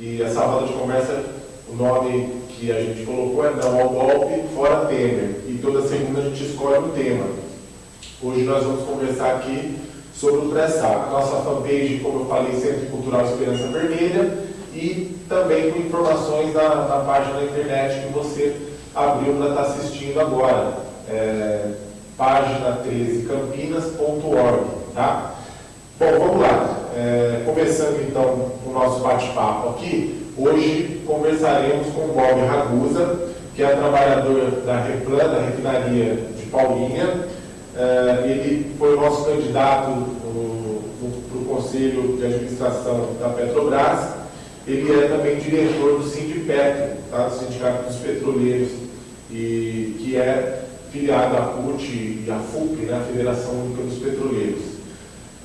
E essa roda de conversa, o nome que a gente colocou é Não ao Golpe, Fora Temer. E toda segunda a gente escolhe um tema. Hoje nós vamos conversar aqui sobre o pré-sal. Nossa fanpage, como eu falei, Centro Cultural Esperança Vermelha, e também com informações na página da internet que você abriu para estar assistindo agora. É, página 13campinas.org. Tá? Bom, vamos lá. É, começando então o nosso bate-papo aqui, hoje conversaremos com o Bob Ragusa, que é trabalhador da Replan, da refinaria de Paulinha. É, ele foi o nosso candidato para o Conselho de Administração da Petrobras. Ele é também diretor do Sindipetro, tá? do Sindicato dos Petroleiros, e, que é filiado à CUT e à FUP, né? a Federação Única dos Petroleiros.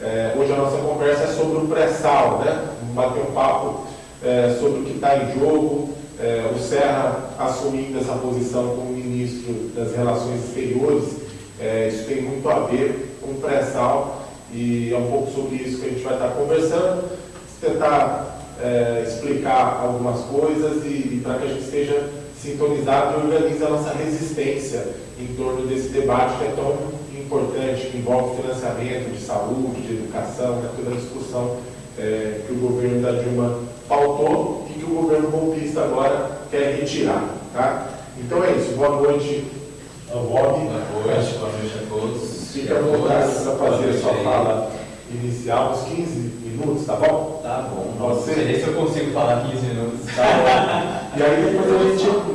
É, hoje a nossa conversa é sobre o pré-sal, né? Bater um papo é, sobre o que está em jogo, é, o Serra assumindo essa posição como ministro das Relações Exteriores, é, isso tem muito a ver com o pré-sal e é um pouco sobre isso que a gente vai estar conversando, tentar é, explicar algumas coisas e, e para que a gente esteja sintonizado e organize a nossa resistência em torno desse debate que é tão importante, que envolve financiamento de saúde, de educação, né, toda a discussão é, que o governo da Dilma faltou e que o governo golpista agora quer retirar. Tá? Então é isso. Boa noite ao Bob. Boa noite, boa noite a todos. Fica à vontade para fazer a sua fala inicial, uns 15 minutos, tá bom? Tá bom. Ser? Não sei se eu consigo falar 15 minutos. Tá bom. e aí depois a gente,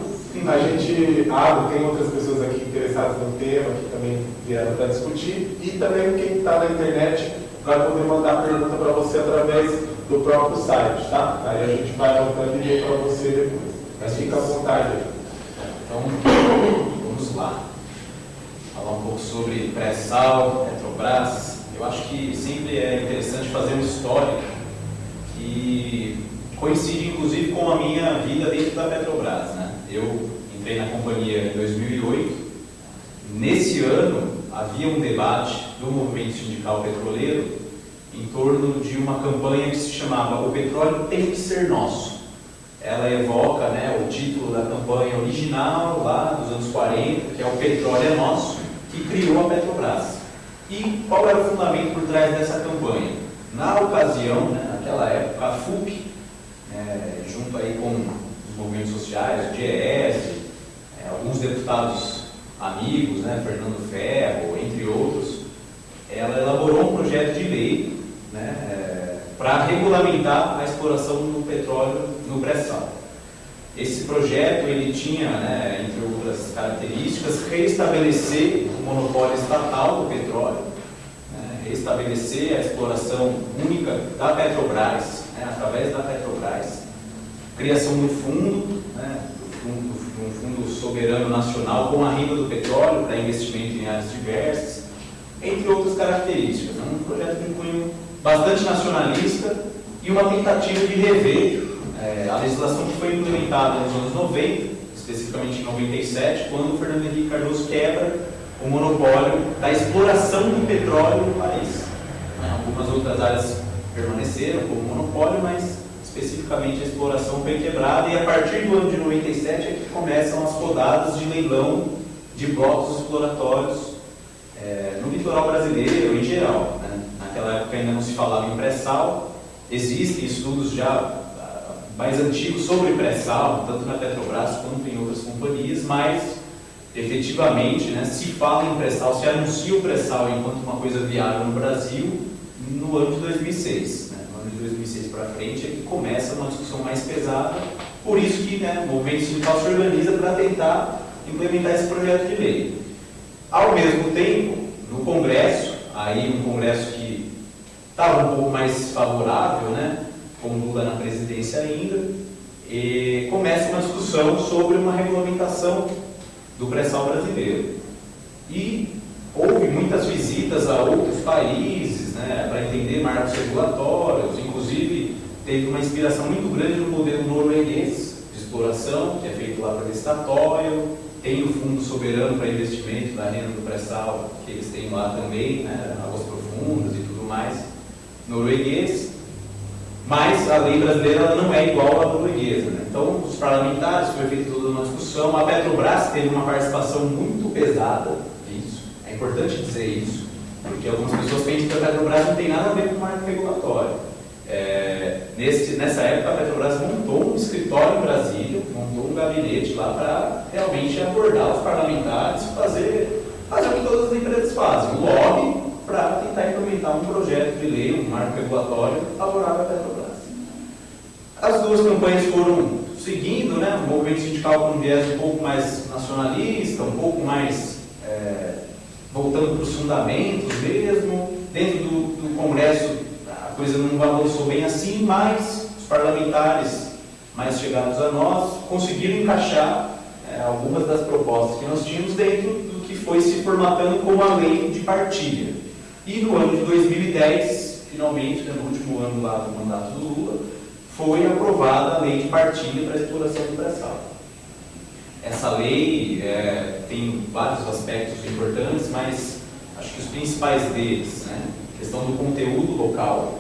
a gente abre, tem outras pessoas aqui interessadas no tema, que também vieram para discutir, e também quem está na internet vai poder mandar pergunta para você através do próprio site, tá? Aí a gente vai anotando e para você depois. Mas fica à vontade aí. Então, vamos lá. Falar um pouco sobre pré-sal, Petrobras. Eu acho que sempre é interessante fazer um histórico que coincide inclusive com a minha vida dentro da Petrobras. Né? Eu entrei na companhia em 2008. Nesse ano havia um debate do movimento sindical petroleiro em torno de uma campanha que se chamava O Petróleo Tem que Ser Nosso. Ela evoca né, o título da campanha original lá dos anos 40, que é O Petróleo é Nosso, que criou a Petrobras. E qual era o fundamento por trás dessa campanha? Na ocasião, né, naquela época, a FUP, é, junto aí com os movimentos sociais, o é, alguns deputados amigos, né, Fernando Ferro, entre outros, ela elaborou um projeto de lei né, é, para regulamentar a exploração do petróleo no pré-sal. Esse projeto ele tinha, né, entre outras características, restabelecer o monopólio estatal do petróleo, né, restabelecer a exploração única da Petrobras, né, através da Petrobras, criação do fundo, um fundo soberano nacional com a renda do petróleo para investimento em áreas diversas, entre outras características. É um projeto de cunho bastante nacionalista e uma tentativa de rever é, a legislação que foi implementada nos anos 90, especificamente em 97, quando Fernando Henrique Cardoso quebra o monopólio da exploração do petróleo no país. Né? Algumas outras áreas permaneceram como monopólio, mas especificamente a exploração foi quebrada e a partir do ano de 97 é que começam as rodadas de leilão de blocos exploratórios é, no litoral brasileiro em geral. Né? Naquela época ainda não se falava em pré-sal, existem estudos já ah, mais antigos sobre pré-sal, tanto na Petrobras quanto em outras companhias, mas efetivamente né, se fala em pré-sal, se anuncia o pré-sal enquanto uma coisa viável no Brasil no ano de 2006 de 2006 para frente, é que começa uma discussão mais pesada. Por isso que né, o movimento sindical se organiza para tentar implementar esse projeto de lei. Ao mesmo tempo, no Congresso, aí um Congresso que estava um pouco mais favorável, né, com Lula na presidência ainda, e começa uma discussão sobre uma regulamentação do pré-sal brasileiro. E houve muitas visitas a outros países né, para entender marcos regulatórios, inclusive teve uma inspiração muito grande no modelo norueguês de exploração, que é feito lá pela Statoil, tem o Fundo Soberano para Investimento da Renda do Pré-Sal, que eles têm lá também, né, águas profundas e tudo mais, norueguês. Mas a lei brasileira não é igual à norueguesa. Né? Então, os parlamentares, foi feita toda uma discussão, a Petrobras teve uma participação muito pesada nisso. É importante dizer isso, porque algumas pessoas pensam que a Petrobras não tem nada a ver com o marco regulatório. É, nesse, nessa época, a Petrobras montou um escritório em Brasília, montou um gabinete lá para realmente abordar os parlamentares, fazer, fazer o que todas as empresas fazem, um lobby para tentar implementar um projeto de lei, um marco regulatório favorável à Petrobras. As duas campanhas foram seguindo, né, o movimento sindical com um viés um pouco mais nacionalista, um pouco mais voltando para os fundamentos mesmo, dentro do, do Congresso coisa não avançou bem assim, mas os parlamentares mais chegados a nós conseguiram encaixar é, algumas das propostas que nós tínhamos dentro do que foi se formatando como a lei de partilha. E no ano de 2010, finalmente, né, no último ano lá do mandato do Lula, foi aprovada a lei de partilha para a exploração do pré-sal. Essa lei é, tem vários aspectos importantes, mas acho que os principais deles, né, questão do conteúdo local,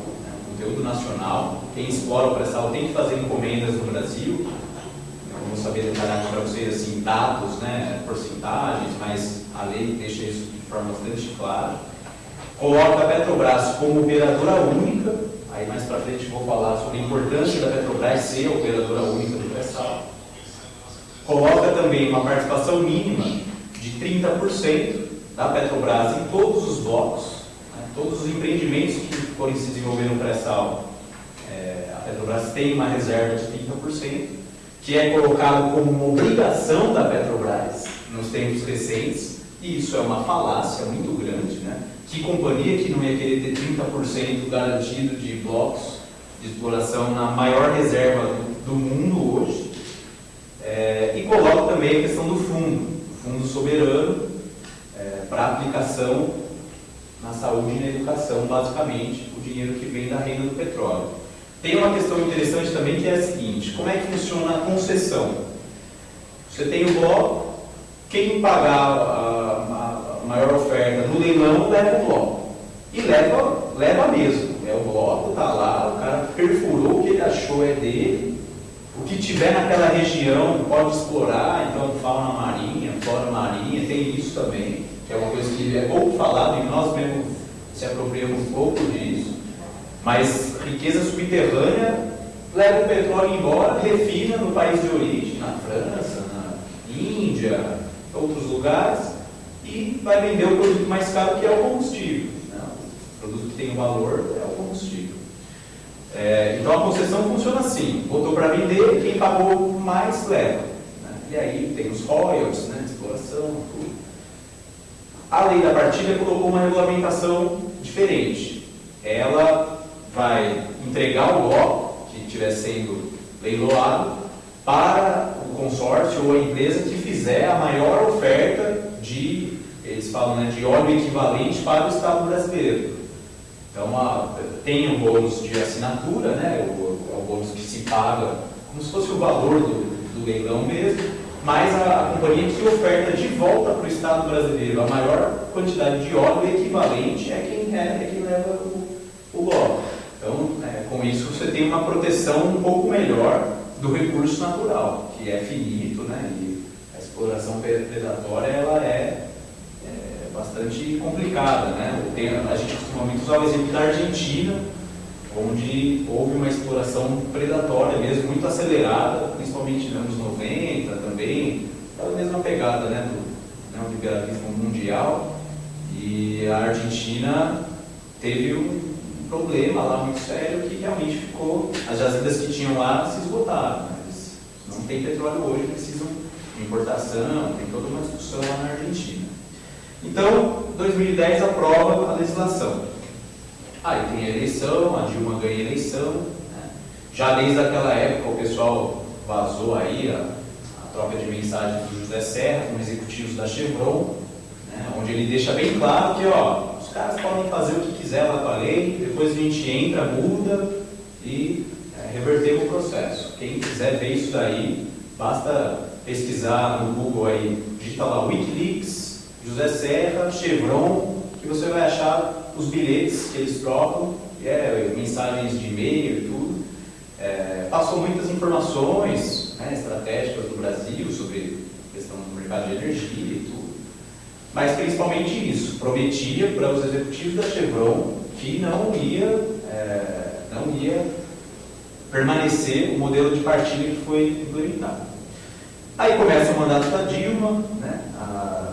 conteúdo nacional. Quem explora o pré-sal tem que fazer encomendas no Brasil. Eu não vou saber detalhar para vocês assim, dados, né, porcentagens, mas a lei deixa isso de forma bastante clara. Coloca a Petrobras como operadora única. Aí mais para frente vou falar sobre a importância da Petrobras ser operadora única do pré-sal. Coloca também uma participação mínima de 30% da Petrobras em todos os blocos todos os empreendimentos que forem se desenvolver no pré-sal, é, a Petrobras tem uma reserva de 30%, que é colocado como uma obrigação da Petrobras nos tempos recentes, e isso é uma falácia muito grande, né? Que companhia que não ia querer ter 30% garantido de blocos de exploração na maior reserva do mundo hoje? É, e coloca também a questão do fundo, fundo soberano é, para aplicação na saúde e na educação, basicamente, o dinheiro que vem da renda do petróleo. Tem uma questão interessante também que é a seguinte: como é que funciona a concessão? Você tem o bloco, quem pagar a, a maior oferta no leilão leva o bloco. E leva, leva mesmo. É o bloco, está lá, o cara perfurou o que ele achou é dele. O que tiver naquela região pode explorar, então fauna marinha, flora marinha, tem isso também que é uma coisa que é pouco falado e nós mesmos se apropriamos pouco disso, mas riqueza subterrânea leva o petróleo embora, refina no país de origem, na França, na Índia, outros lugares, e vai vender o produto mais caro que é o combustível. Né? O produto que tem valor é o combustível. É, então a concessão funciona assim, botou para vender, quem pagou mais leva. Né? E aí tem os royalties, né, exploração, tudo. A lei da partilha colocou uma regulamentação diferente. Ela vai entregar o bloco que estiver sendo leiloado para o consórcio ou a empresa que fizer a maior oferta de, eles falam, né, de óleo equivalente para o Estado brasileiro. Então, tem um bônus de assinatura, né, o, é o bônus que se paga como se fosse o valor do, do leilão mesmo, mas a, a companhia que oferta de volta para o Estado brasileiro a maior quantidade de óleo equivalente é quem, é, é quem leva o, o bloco. Então, é, com isso, você tem uma proteção um pouco melhor do recurso natural, que é finito, né? e a exploração predatória ela é bastante complicada. Né? Tem, a gente costuma usar o exemplo da Argentina, onde houve uma exploração predatória mesmo, muito acelerada, principalmente nos anos 90 também, a mesma pegada né, do neoliberalismo mundial, e a Argentina teve um problema lá muito sério que realmente ficou, as jazidas que tinham lá se esgotaram, né? eles não tem petróleo hoje, precisam de importação, tem toda uma discussão lá na Argentina. Então, 2010 aprova a legislação. Aí tem a eleição, a Dilma ganha a eleição. Né? Já desde aquela época o pessoal vazou aí a, a troca de mensagens do José Serra com executivos da Chevron, né? onde ele deixa bem claro que ó, os caras podem fazer o que quiser lá com a lei, depois a gente entra, muda e é, o processo. Quem quiser ver isso daí, basta pesquisar no Google aí, digita lá Wikileaks, José Serra, Chevron, que você vai achar os bilhetes que eles trocam, é, mensagens de e-mail e tudo. é, passou muitas informações né, estratégicas do Brasil sobre questão do mercado de energia e tudo, mas principalmente isso, prometia para os executivos da Chevron que não ia, é, não ia permanecer o modelo de partilha que foi implementado. Aí começa o mandato da Dilma, né, a,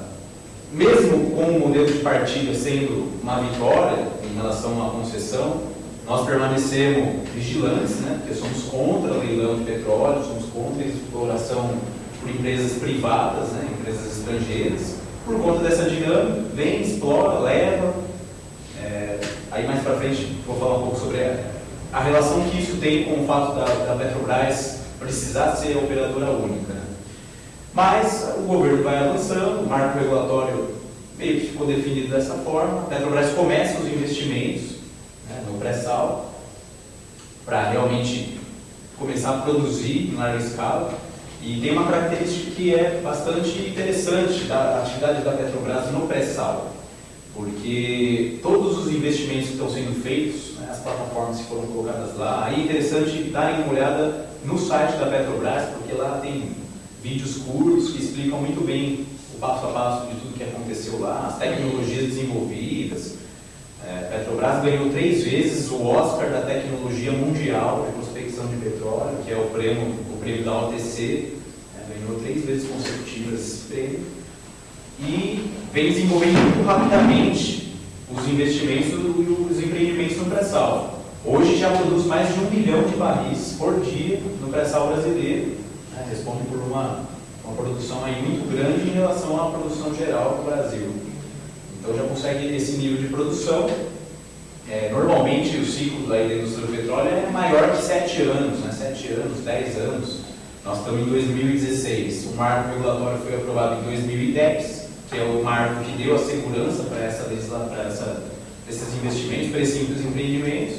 mesmo com o modelo de partilha sendo uma vitória em relação a uma concessão, nós permanecemos vigilantes, né, porque somos contra o leilão de petróleo, somos contra a exploração por empresas privadas, né, empresas estrangeiras. Por conta dessa dinâmica, vem, explora, leva. É, aí mais para frente vou falar um pouco sobre a, a, relação que isso tem com o fato da, da Petrobras precisar ser operadora única. Mas o governo vai avançando, o marco regulatório meio que ficou definido dessa forma, a Petrobras começa os investimentos né, no pré-sal, para realmente começar a produzir em larga escala. E tem uma característica que é bastante interessante da atividade da Petrobras no pré-sal, porque todos os investimentos que estão sendo feitos, né, as plataformas que foram colocadas lá, aí é interessante darem uma olhada no site da Petrobras, porque lá tem vídeos curtos que explicam muito bem o passo a passo de tudo que aconteceu lá, as tecnologias desenvolvidas, é, Petrobras ganhou três vezes o Oscar da tecnologia mundial de prospecção de petróleo, que é o prêmio, o prêmio da OTC, é, ganhou três vezes consecutivas esse prêmio, e vem desenvolvendo muito rapidamente os investimentos e os empreendimentos no pré-sal. Hoje já produz mais de um milhão de barris por dia no pré-sal brasileiro, né, responde por uma, uma produção aí muito grande em relação à produção geral do Brasil. Então já consegue esse nível de produção. É, normalmente o ciclo da indústria do petróleo é maior que 7 anos, né? 7 anos, 10 anos. Nós estamos em 2016. O marco regulatório foi aprovado em 2010, que é o marco que deu a segurança para essa para essa, esses investimentos, para esses empreendimentos.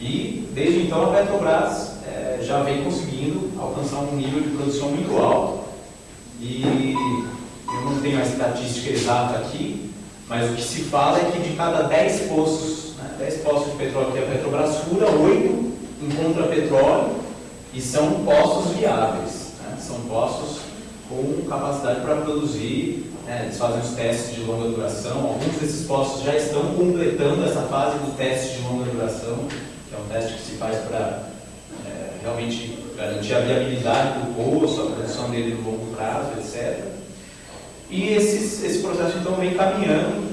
E desde então a Petrobras já vem conseguindo alcançar um nível de produção muito alto. E eu não tenho a estatística exata aqui, mas o que se fala é que de cada 10 poços, né, 10 poços de petróleo que a Petrobras fura, 8 encontra petróleo e são poços viáveis. Né, são poços com capacidade para produzir, né, eles fazem os testes de longa duração. Alguns desses poços já estão completando essa fase do teste de longa duração, que é um teste que se faz para realmente garantir a viabilidade do poço, a produção dele no longo prazo, etc. E esses, esse processo então vem caminhando.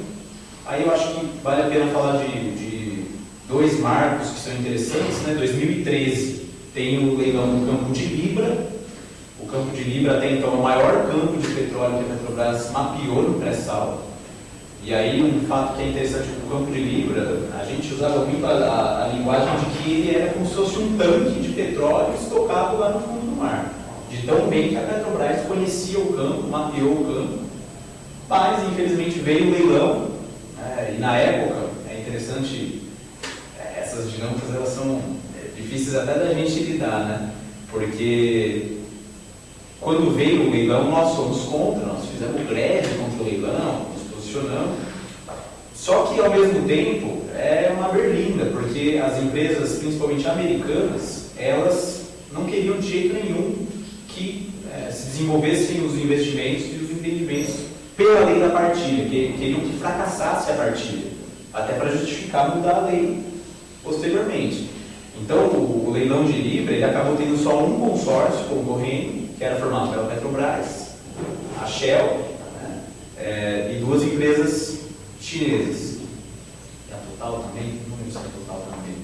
Aí eu acho que vale a pena falar de, de dois marcos que são interessantes. Né? 2013 tem o leilão do campo de Libra. O campo de Libra até então o maior campo de petróleo que a Petrobras mapeou no pré-sal. E aí um fato que é interessante, o campo de Libra, a gente usava muito a, a, a linguagem de que ele era como se fosse um tanque de petróleo estocado lá no fundo do mar. De tão bem que a Petrobras conhecia o campo, mapeou o campo mas, infelizmente, veio o leilão, né, e na época, é interessante, é, essas dinâmicas elas são é, difíceis até da gente lidar, né? Porque quando veio o leilão, nós fomos contra, nós fizemos greve contra o leilão, nos posicionamos. Só que, ao mesmo tempo, é uma berlinda, porque as empresas, principalmente americanas, elas não queriam de jeito nenhum que é, se desenvolvessem os investimentos e os empreendimentos pela lei da partilha, que queriam que fracassasse a partilha, até para justificar mudar a lei posteriormente. Então, o, o, leilão de Libra ele acabou tendo só um consórcio concorrendo, que era formado pela Petrobras, a Shell é, e duas empresas chinesas. E a Total também? Não lembro se a Total também.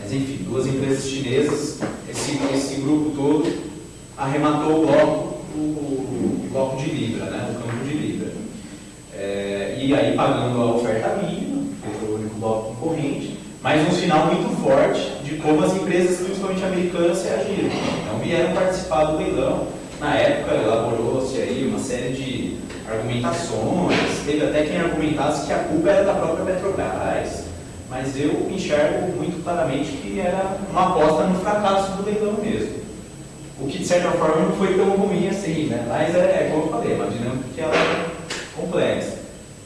Mas enfim, duas empresas chinesas, esse, esse grupo todo arrematou o bloco, o, o bloco de Libra, né, o campo de é, e aí pagando a oferta mínima, que foi o único bloco concorrente, mas um sinal muito forte de como as empresas, principalmente americanas, reagiram. Então vieram participar do leilão. Na época elaborou-se aí uma série de argumentações, teve até quem argumentasse que a culpa era da própria Petrobras, mas eu enxergo muito claramente que era uma aposta no fracasso do leilão mesmo. O que de certa forma não foi tão ruim assim, né? Mas é, é como eu falei, uma dinâmica que ela complexa.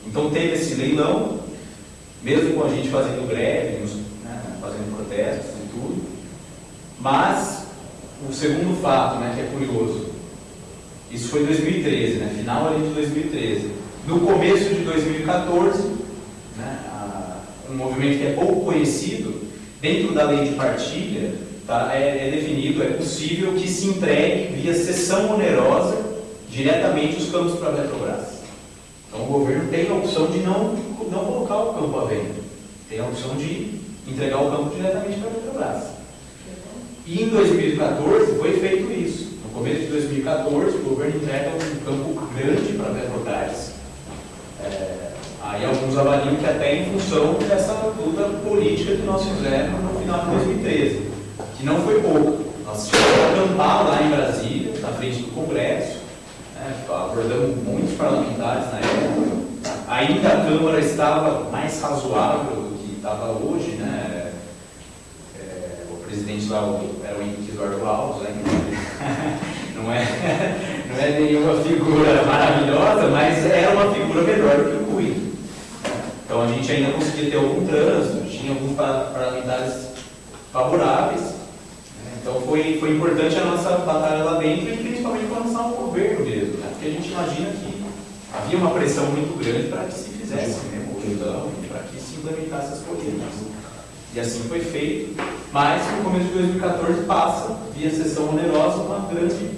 Então teve esse leilão, mesmo com a gente fazendo greve, né, fazendo protestos e tudo. Mas, o segundo fato, né, que é curioso, isso foi em 2013, né, final ali de 2013. No começo de 2014, né, um movimento que é pouco conhecido, dentro da lei de partilha, tá, é, é definido, é possível que se entregue via cessão onerosa diretamente os campos para a Petrobras. Então o governo tem a opção de não, não colocar o campo à venda, tem a opção de entregar o campo diretamente para a Petrobras. E em 2014 foi feito isso. No começo de 2014, o governo entrega um campo grande para a Petrobras. É, aí alguns avaliam que até em função dessa luta política que nós fizemos no final de 2013, que não foi pouco. Nós tivemos acampar lá em Brasília, na frente do Congresso, né, abordamos muitos parlamentares na época. Ainda a Câmara estava mais razoável do que estava hoje, né? É, o presidente lá era o Henrique Eduardo Alves, né? não, é, não é nenhuma figura maravilhosa, mas era uma figura melhor do que o Cui. Então a gente ainda conseguia ter algum trânsito, tinha alguns parlamentares favoráveis. Né? Então foi, foi importante a nossa batalha lá dentro e principalmente para lançar um governo mesmo, né? porque a gente imagina que havia uma pressão muito grande para que se fizesse mesmo o leilão, para que se implementasse as políticas. E assim foi feito, mas no começo de 2014 passa, via sessão onerosa, uma grande,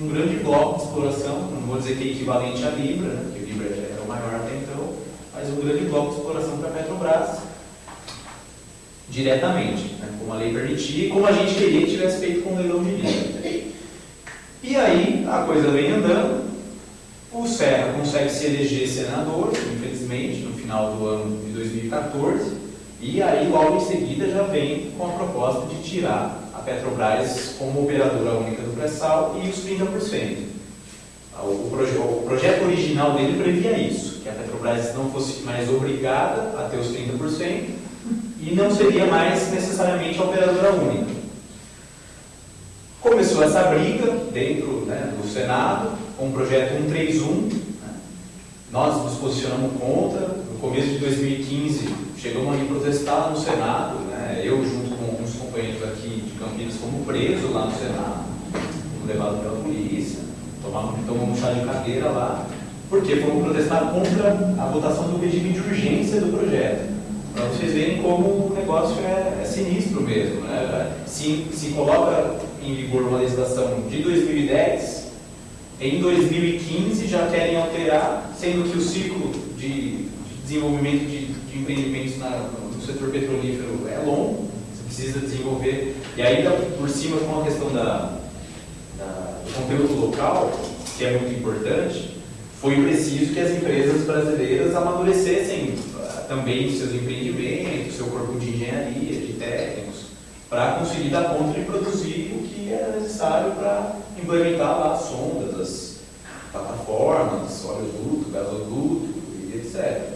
um grande bloco de exploração, não vou dizer que é equivalente à Libra, né, porque Libra era o maior até então, mas um grande bloco de exploração para a Petrobras, diretamente, né, como a lei permitia e como a gente queria que tivesse feito com o leilão de Libra. E aí a coisa vem andando, o Serra consegue se eleger senador, infelizmente, no final do ano de 2014, e aí, logo em seguida, já vem com a proposta de tirar a Petrobras como operadora única do pré-sal e os 30%. O, proje o projeto original dele previa isso, que a Petrobras não fosse mais obrigada a ter os 30% e não seria mais necessariamente a operadora única. Começou essa briga dentro né, do Senado, com o projeto 131. Né? Nós nos posicionamos contra. Começo de 2015, chegamos a protestar no Senado, né? eu junto com alguns companheiros aqui de Campinas fomos presos lá no Senado, fomos levados pela polícia, tomamos, tomamos chá de cadeira lá, porque fomos protestar contra a votação do regime de urgência do projeto. Para vocês verem como o negócio é, é sinistro mesmo. Né? Se, se coloca em vigor uma legislação de 2010, em 2015 já querem alterar, sendo que o ciclo de desenvolvimento de de empreendimentos na, no setor petrolífero é longo, você precisa desenvolver, e ainda por cima com a questão da, da, do conteúdo local, que é muito importante, foi preciso que as empresas brasileiras amadurecessem uh, também seus empreendimentos, seu corpo de engenharia, de técnicos, para conseguir dar conta de produzir o que era necessário para implementar lá as sondas, as plataformas, oleoduto, gasoduto e etc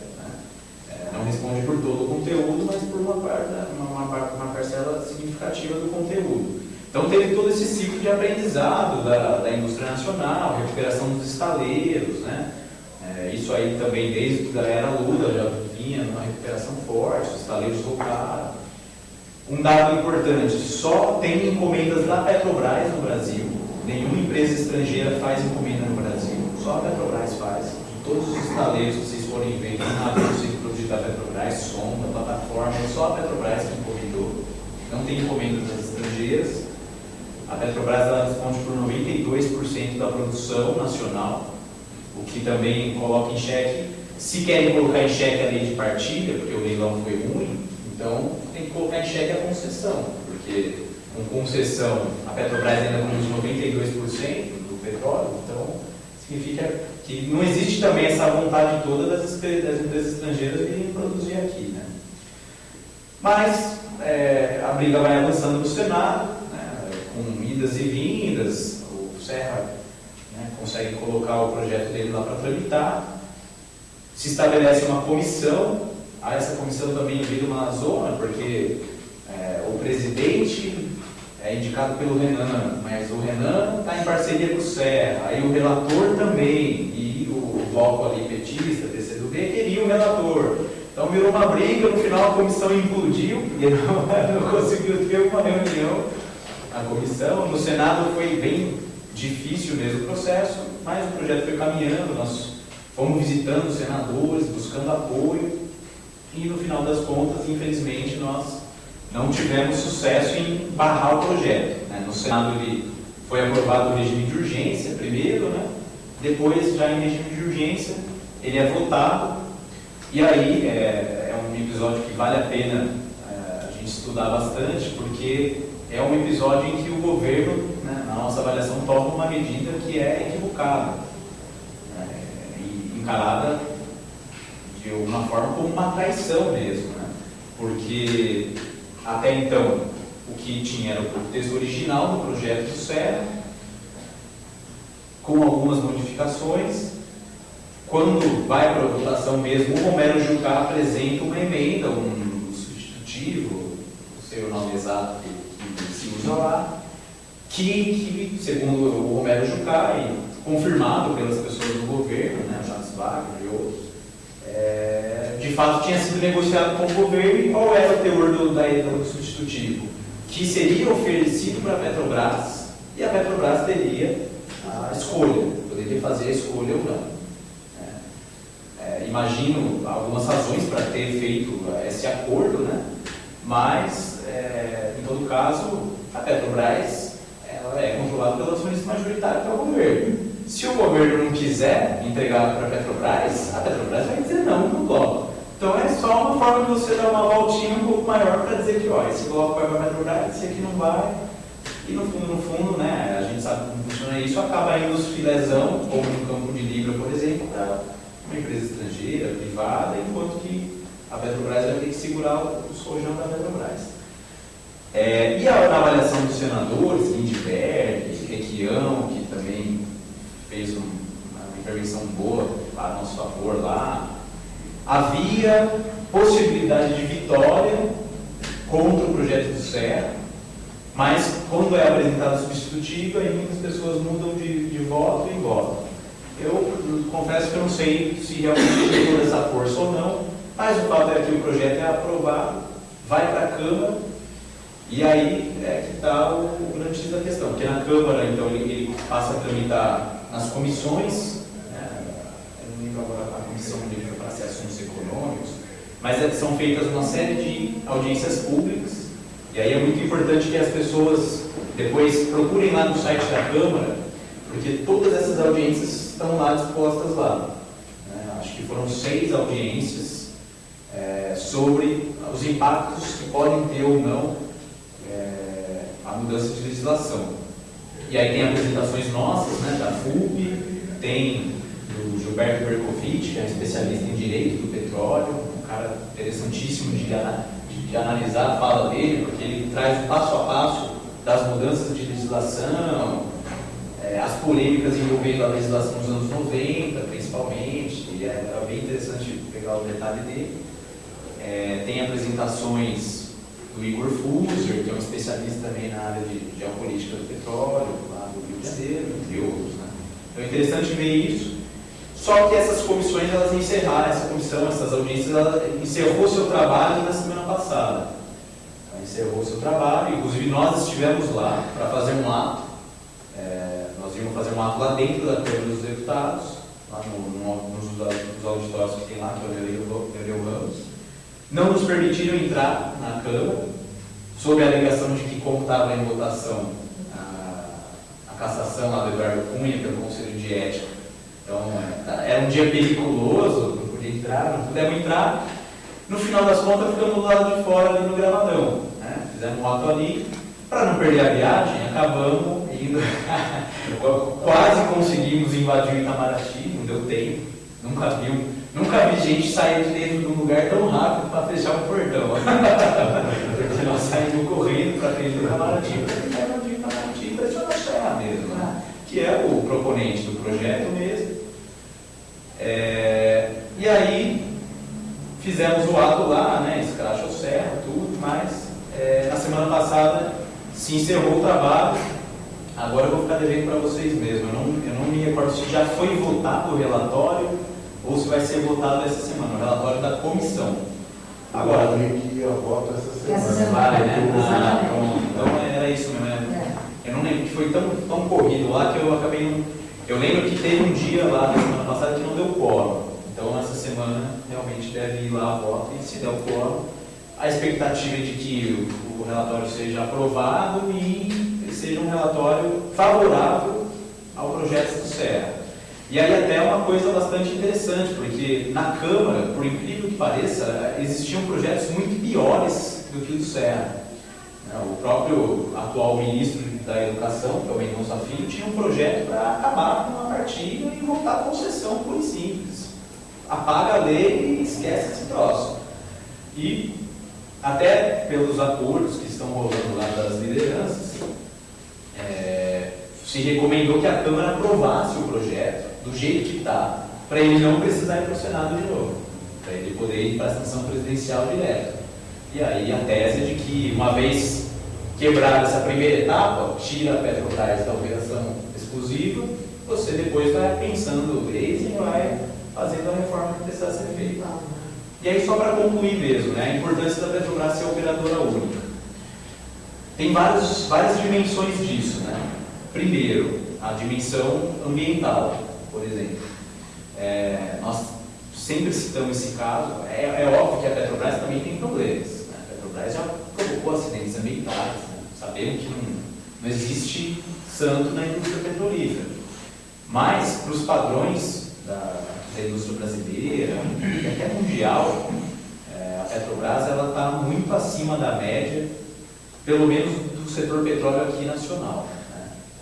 não responde por todo o conteúdo, mas por uma, uma, uma, parcela significativa do conteúdo. Então teve todo esse ciclo de aprendizado da, da indústria nacional, recuperação dos estaleiros, né? É, isso aí também desde a era Lula já vinha numa recuperação forte, os estaleiros voltaram. Um dado importante, só tem encomendas da Petrobras no Brasil, nenhuma empresa estrangeira faz encomenda no Brasil, só a Petrobras faz. De todos os estaleiros que vocês forem ver, tem navios da Petrobras, sonda, plataforma, é só a Petrobras que encomendou, não tem encomendas das estrangeiras. A Petrobras ela responde por 92% da produção nacional, o que também coloca em xeque, se querem colocar em xeque a lei de partilha, porque o leilão foi ruim, então tem que colocar em xeque a concessão, porque com concessão a Petrobras ainda produz 92% do petróleo, então significa que não existe também essa vontade toda das, das empresas estrangeiras de produzir aqui. Né? Mas é, a briga vai avançando no Senado, né, com idas e vindas, o Serra né, consegue colocar o projeto dele lá para tramitar, se estabelece uma comissão, essa comissão também vira uma zona, porque é, o presidente é indicado pelo Renan, mas o Renan está em parceria com o Serra, aí o relator também, e o bloco ali petista, queria o relator. Então virou uma briga, no final a comissão implodiu, e não, não conseguiu ter uma reunião a comissão. No Senado foi bem difícil mesmo o processo, mas o projeto foi caminhando, nós fomos visitando os senadores, buscando apoio, e no final das contas, infelizmente, nós não tivemos sucesso em barrar o projeto. Né? No Senado ele foi aprovado o regime de urgência primeiro, né? depois já em regime de urgência ele é votado, e aí é, é um episódio que vale a pena é, a gente estudar bastante, porque é um episódio em que o governo, né, na nossa avaliação, toma uma medida que é equivocada né, encarada de alguma forma como uma traição mesmo, né, porque até então o que tinha era o texto original do projeto do SER, com algumas modificações. Quando vai para a votação mesmo, o Romero Jucá apresenta uma emenda, um substitutivo, não sei o nome exato que se usa lá, que, que segundo o Romero Jucá, e confirmado pelas pessoas do governo, né, Jacques Wagner e outros, é, de fato tinha sido negociado com o governo e qual era o teor do, da, do substitutivo? Que seria oferecido para a Petrobras e a Petrobras teria a escolha, poderia fazer a escolha ou não. É, é, imagino algumas razões para ter feito esse acordo, né? mas, é, em todo caso, a Petrobras ela é controlada pelo acionista majoritário, que é o governo. Se o governo não quiser entregar para a Petrobras, a Petrobras vai dizer não no bloco. Então é só uma forma de você dar uma voltinha um pouco maior para dizer que ó, esse bloco vai para a Petrobras, esse aqui não vai. E no fundo, no fundo, né, a gente sabe como funciona isso, acaba indo os filezão, como no campo de Libra, por exemplo, para uma empresa estrangeira, privada, enquanto que a Petrobras vai ter que segurar o sojão da Petrobras. É, e a, a, avaliação dos senadores, Lindbergh, Requião, que também fez um, uma intervenção boa a nosso favor lá, havia possibilidade de vitória contra o projeto do CER, mas quando é apresentado substitutivo, aí muitas pessoas mudam de, de voto e votam. Eu confesso que eu não sei se realmente tem toda essa força ou não, mas o fato é que o projeto é aprovado, vai para a Câmara, e aí é que está o, grande da questão, porque na Câmara, então, ele, ele passa a tramitar nas comissões, né, eu não lembro agora a comissão de para assuntos econômicos, mas é, são feitas uma série de audiências públicas, e aí é muito importante que as pessoas depois procurem lá no site da Câmara, porque todas essas audiências estão lá dispostas lá. Né? Acho que foram seis audiências é, sobre os impactos que podem ter ou não é, a mudança de legislação. E aí tem apresentações nossas, né, da FUP, tem do Gilberto Berkovic, que é especialista em direito do petróleo, um cara interessantíssimo de, de, analisar a fala dele, porque ele traz o passo a passo das mudanças de legislação, é, as polêmicas envolvendo a legislação dos anos 90, principalmente, e é, é bem interessante pegar o detalhe dele. É, tem apresentações do Igor Fuser, que é um especialista também na área de geopolítica do petróleo, lá do Rio de Janeiro, entre outros. Né? Então é interessante ver isso. Só que essas comissões, elas encerraram, essa comissão, essas audiências, ela encerrou seu trabalho na semana passada. Ela encerrou seu trabalho, inclusive nós estivemos lá para fazer um ato. É, nós íamos fazer um ato lá dentro da Câmara dos Deputados, lá no, no, nos auditórios que tem lá, que é o Nereu Ramos não nos permitiram entrar na Câmara, sob a alegação de que, como estava em votação a, a cassação lá do Eduardo Cunha pelo Conselho de Ética, então era um dia perigoso, não podia entrar, não pudemos entrar. No final das contas, ficamos do lado de fora ali no gravadão. Né? Fizemos um ato ali, para não perder a viagem, acabamos indo. Quase conseguimos invadir o Itamaraty, não deu tempo, nunca viu Nunca vi gente sair de dentro de um lugar tão rápido para fechar o portão. Porque nós saímos correndo para frente do Itamaraty, para o Itamaraty impressionar a terra mesmo, né? que é o proponente do projeto mesmo. É, e aí fizemos o ato lá, né, escracha o serra, tudo, mas é, na semana passada se encerrou o trabalho. Agora eu vou ficar devendo para vocês mesmo. Eu não, eu não me recordo se já foi votado o relatório ou se vai ser votado essa semana, o relatório da comissão. Agora, eu que ia voto essa semana. Essa semana. Vale, né? Ah, então era isso mesmo. Né? não lembro que foi tão, tão corrido lá que eu acabei não. Eu lembro que teve um dia lá na semana passada que não deu quórum. Então essa semana realmente deve ir lá a voto e se der o quórum, a expectativa é de que o, o relatório seja aprovado e seja um relatório favorável ao projeto do Serra. E aí até uma coisa bastante interessante, porque na Câmara, por incrível que pareça, existiam projetos muito piores do que o do Serra. O próprio atual ministro da Educação, que é o Mendonça Filho, tinha um projeto para acabar com a partida e voltar à concessão pura e simples. Apaga a lei e esquece esse troço. E até pelos acordos que estão rolando lá das lideranças, é, se recomendou que a Câmara aprovasse o projeto do jeito que está, para ele não precisar ir para o Senado de novo, para ele poder ir para a sanção presidencial direto. E aí a tese é de que, uma vez quebrada essa primeira etapa, tira a Petrobras da operação exclusiva, você depois vai pensando leis e vai fazendo a reforma que precisa ser feita. E aí, só para concluir mesmo, né, a importância da Petrobras ser operadora única. Tem vários, várias dimensões disso. Né? Primeiro, a dimensão ambiental por exemplo. É, nós sempre citamos esse caso, é, é, óbvio que a Petrobras também tem problemas. Né? A Petrobras já provocou acidentes ambientais, né? sabemos que não, não existe santo na indústria petrolífera. Mas, para os padrões da, da, indústria brasileira e até mundial, é, a Petrobras está muito acima da média, pelo menos do setor petróleo aqui nacional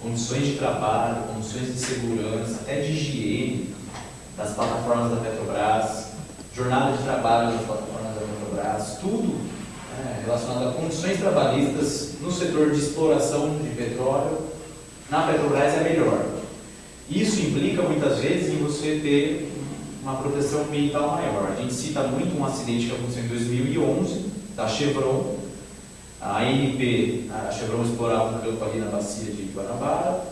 condições de trabalho, condições de segurança, até de higiene das plataformas da Petrobras, jornada de trabalho das plataformas da Petrobras, tudo né, relacionado a condições trabalhistas no setor de exploração de petróleo, na Petrobras é melhor. Isso implica muitas vezes em você ter uma proteção ambiental maior. A gente cita muito um acidente que aconteceu em 2011 da Chevron, a ANP, a Chevron explorava um campo ali na bacia de Guanabara.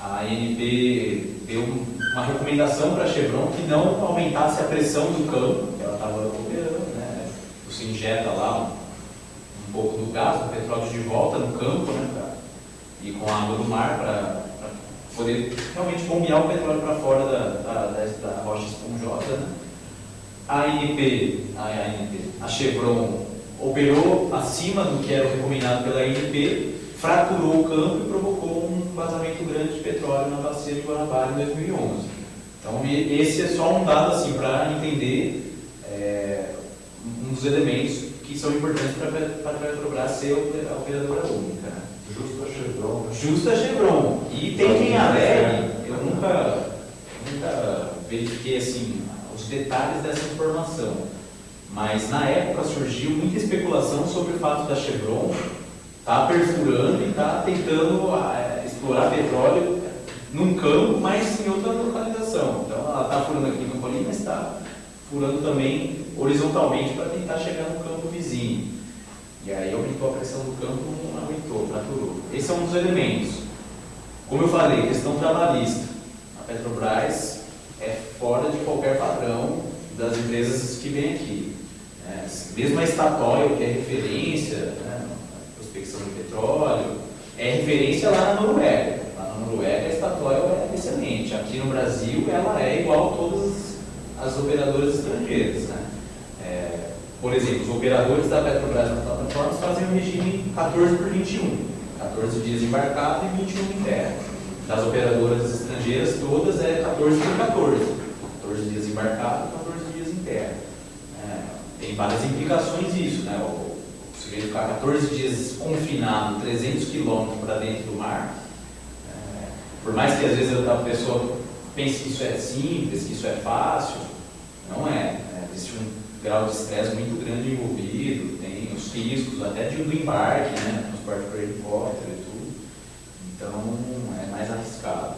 A ANP deu uma recomendação para a Chevron que não aumentasse a pressão do campo que ela estava operando. Né? Você injeta lá um, um, pouco do gás, o petróleo de volta no campo, né? Pra, e com a água do mar para poder realmente bombear o petróleo para fora da, da, da, da, rocha esponjosa. Né? A ANP, a, ANP, a Chevron operou acima do que era recomendado pela INP, fraturou o campo e provocou um vazamento grande de petróleo na bacia de Guanabara em 2011. Então, esse é só um dado assim, para entender é, um dos elementos que são importantes para a Petrobras ser a operadora única. Né? Justa Chevron. Justa Chevron. E tem quem alegue, eu nunca, nunca verifiquei assim, os detalhes dessa informação mas na época surgiu muita especulação sobre o fato da Chevron estar tá perfurando e estar tá tentando é, explorar petróleo num campo, mas em outra localização. Então ela está furando aqui no ali, mas está furando também horizontalmente para tentar chegar no campo vizinho. E aí aumentou a pressão do campo, não aumentou, fraturou. Esse é um dos elementos. Como eu falei, questão trabalhista. A Petrobras é fora de qualquer padrão das empresas que vêm aqui. É, mesmo a Statoil, que é referência né, prospecção de petróleo, é referência lá na Noruega. Lá na Noruega a Statoil é excelente. Aqui no Brasil ela é igual a todas as operadoras estrangeiras. Né? É, por exemplo, os operadores da Petrobras nas plataformas fazem o regime 14 por 21. 14 dias embarcado e 21 em terra. Das operadoras estrangeiras, todas é 14 por 14. 14 dias embarcado, 14 dias em terra tem várias implicações isso, né? O, sujeito ficar 14 dias confinado, 300 quilômetros para dentro do mar, é, por mais que às vezes a pessoa pense que isso é simples, que isso é fácil, não é. Né? Existe um grau de estresse muito grande envolvido, tem os riscos até de, do embarque, né? transporte por helicóptero e tudo. Então é mais arriscado.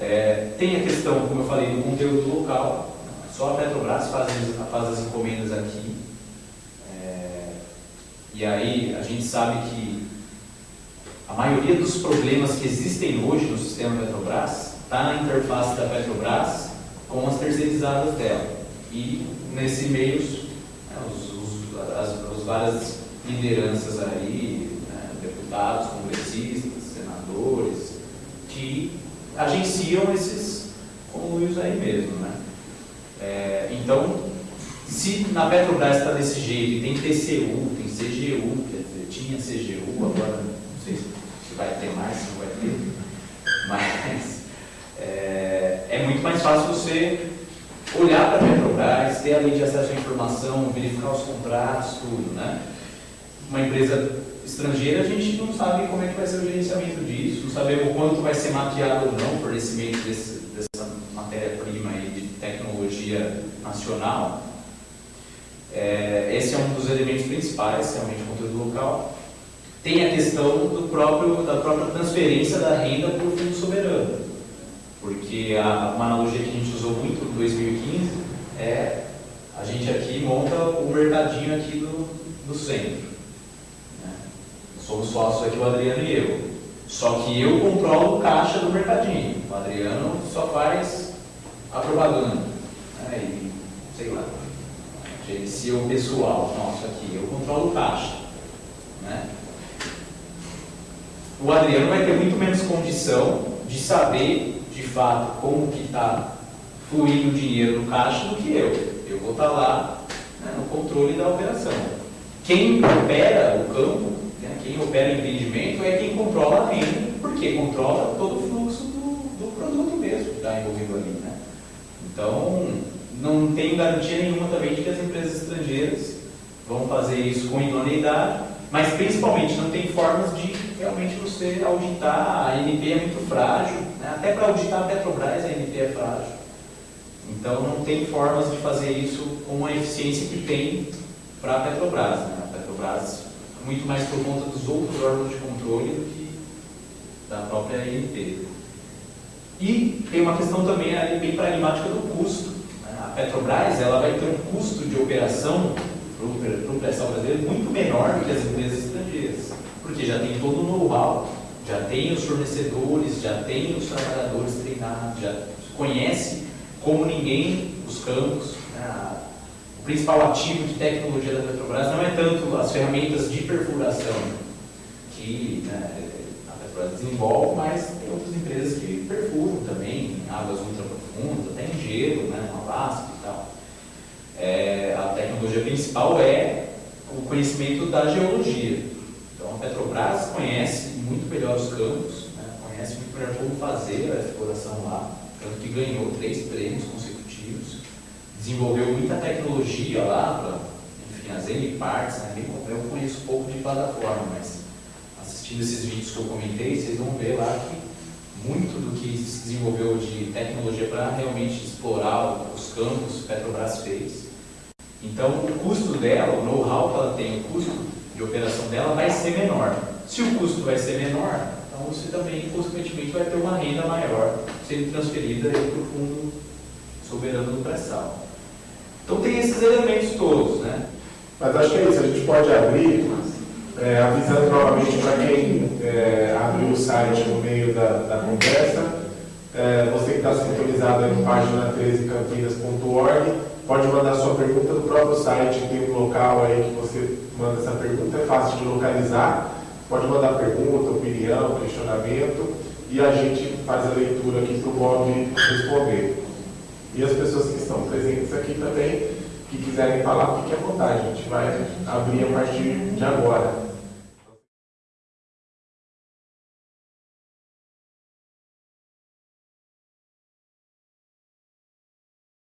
É, tem a questão, como eu falei, do conteúdo local, só a Petrobras faz, faz as encomendas aqui. É, e aí a gente sabe que a maioria dos problemas que existem hoje no sistema Petrobras está na interface da Petrobras com as terceirizadas dela. E nesse meio, né, os, os, as, as, várias lideranças aí, né, deputados, congressistas, senadores, que agenciam esses conluios aí mesmo. Né? É, então, se na Petrobras está desse jeito tem TCU, tem CGU, quer dizer, tinha CGU, agora não sei se vai ter mais, se não vai ter, mas é, é muito mais fácil você olhar para a Petrobras, ter a lei de acesso à informação, verificar os contratos, tudo, né? Uma empresa estrangeira, a gente não sabe como é que vai ser o gerenciamento disso, não sabemos o quanto vai ser mapeado ou não o fornecimento dessa matéria-prima nacional. É, esse é um dos elementos principais, realmente, o conteúdo local. Tem a questão do próprio, da própria transferência da renda para o fundo soberano. Porque a, uma analogia que a gente usou muito em 2015 é a gente aqui monta o mercadinho aqui do, do centro. Né? Somos sócios aqui, o Adriano e eu. Só que eu controlo o caixa do mercadinho. O Adriano só faz a propaganda. Né? Sei lá, gerencia o pessoal nosso aqui. Eu controlo o caixa. Né? O Adriano vai ter muito menos condição de saber de fato como que está fluindo o dinheiro no caixa do que eu. Eu vou estar tá lá né, no controle da operação. Quem opera o campo, né, quem opera o empreendimento é quem controla a renda, porque controla todo o fluxo do, do produto mesmo que está envolvido ali. Né? Então, não tenho garantia nenhuma também de que as empresas estrangeiras vão fazer isso com idoneidade, mas principalmente não tem formas de realmente você auditar, a NP é muito frágil, né? até para auditar a Petrobras a NP é frágil. Então não tem formas de fazer isso com a eficiência que tem para a Petrobras. Né? A Petrobras, muito mais por conta dos outros órgãos de controle do que da própria ANP. E tem uma questão também bem pragmática do custo. Petrobras ela vai ter um custo de operação para o pré-sal brasileiro muito menor do que as empresas estrangeiras, porque já tem todo o know-how, já tem os fornecedores, já tem os trabalhadores treinados, já conhece como ninguém os campos. Né? O principal ativo de tecnologia da Petrobras não é tanto as ferramentas de perfuração que né, a Petrobras desenvolve, mas tem outras empresas que perfuram também águas ultra profundas, até em gelo, né, no Alasca e tal. É, a tecnologia principal é o conhecimento da geologia. Então a Petrobras conhece muito melhor os campos, né, conhece muito melhor como fazer a exploração lá, tanto que ganhou três prêmios consecutivos, desenvolveu muita tecnologia lá para, enfim, as N partes, né, eu conheço pouco de plataforma, mas assistindo esses vídeos que eu comentei, vocês vão ver lá que que se desenvolveu de tecnologia para realmente explorar os campos, Petrobras fez. Então, o custo dela, o know-how que ela tem, o custo de operação dela vai ser menor. Se o custo vai ser menor, então você também, consequentemente, vai ter uma renda maior sendo transferida para o fundo soberano do pré-sal. Então tem esses elementos todos, né? Mas acho que é isso, a gente pode abrir, é, avisando novamente para quem é, abriu o site no meio da, da conversa, é, você que está sintonizado no página 13campinas.org, pode mandar sua pergunta no próprio site, tem um local aí que você manda essa pergunta, é fácil de localizar. Pode mandar pergunta, opinião, questionamento e a gente faz a leitura aqui para o Bob responder. E as pessoas que estão presentes aqui também, que quiserem falar, fiquem à vontade, a gente vai abrir a partir de agora.